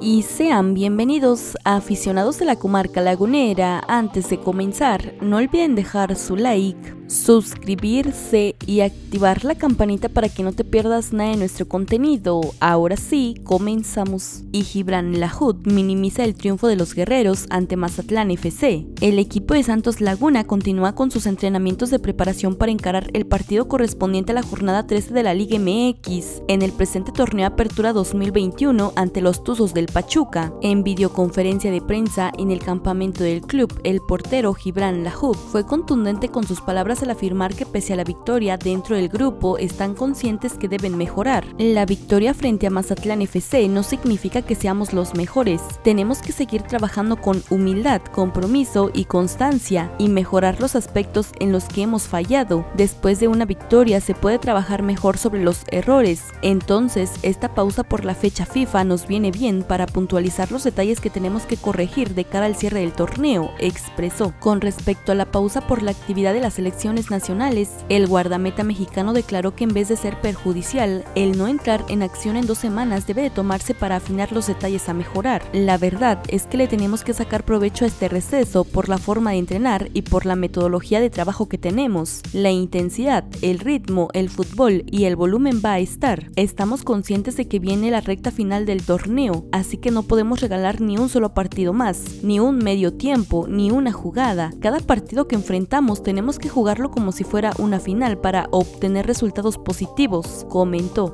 y sean bienvenidos a aficionados de la comarca lagunera. Antes de comenzar, no olviden dejar su like, suscribirse y activar la campanita para que no te pierdas nada de nuestro contenido. Ahora sí, comenzamos. Y Gibran Lahud minimiza el triunfo de los guerreros ante Mazatlán FC. El equipo de Santos Laguna continúa con sus entrenamientos de preparación para encarar el partido correspondiente a la jornada 13 de la Liga MX en el presente torneo Apertura 2021 ante los Tuzos del Pachuca. En videoconferencia de prensa en el campamento del club, el portero Gibran Lahud fue contundente con sus palabras al afirmar que pese a la victoria dentro del grupo están conscientes que deben mejorar. La victoria frente a Mazatlán FC no significa que seamos los mejores, tenemos que seguir trabajando con humildad, compromiso y constancia y mejorar los aspectos en los que hemos fallado. Después de una victoria se puede trabajar mejor sobre los errores, entonces esta pausa por la fecha FIFA nos viene bien para puntualizar los detalles que tenemos que corregir de cara al cierre del torneo, expresó. Con respecto a la pausa por la actividad de las nacionales, el guardameta mexicano declaró que en vez de ser perjudicial, el no entrar en acción en dos semanas debe de tomarse para afinar los detalles a mejorar. La verdad es que le tenemos que sacar provecho a este receso por la forma de entrenar y por la metodología de trabajo que tenemos. La intensidad, el ritmo, el fútbol y el volumen va a estar. Estamos conscientes de que viene la recta final del torneo, así que no podemos regalar ni un solo partido más, ni un medio tiempo, ni una jugada. Cada partido que enfrentamos tenemos que como si fuera una final para obtener resultados positivos, comentó.